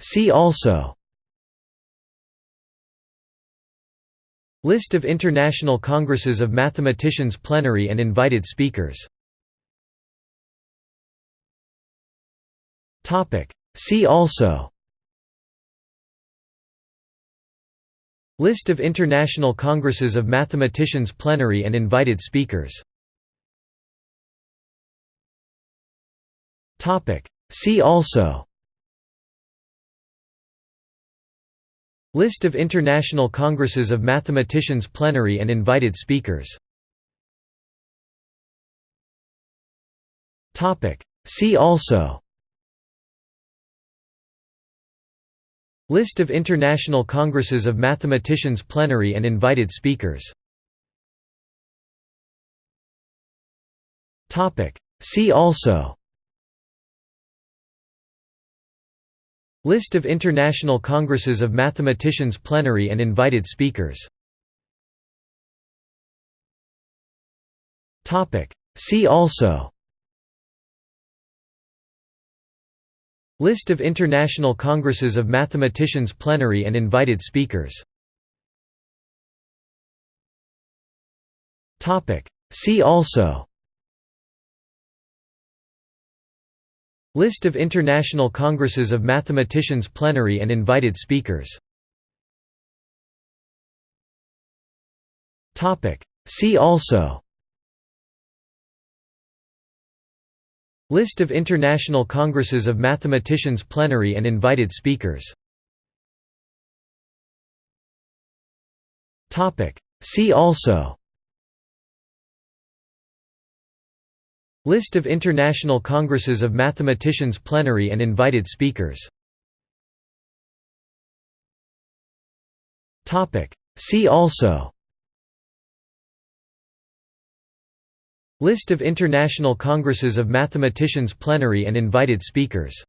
See also. List of International Congresses of Mathematicians Plenary and invited speakers. See also. List of International Congresses of Mathematicians Plenary and invited speakers. See also List of International Congresses of Mathematicians Plenary and invited speakers. See also. List of International Congresses of Mathematicians Plenary and invited speakers. See also List of International Congresses of Mathematicians Plenary and invited speakers. See also. List of International Congresses of Mathematicians Plenary and invited speakers. See also List of International Congresses of Mathematicians Plenary and invited speakers. See also. List of International Congresses of Mathematicians Plenary and invited speakers. See also List of International Congresses of Mathematicians Plenary and invited speakers. See also. List of International Congresses of Mathematicians Plenary and invited speakers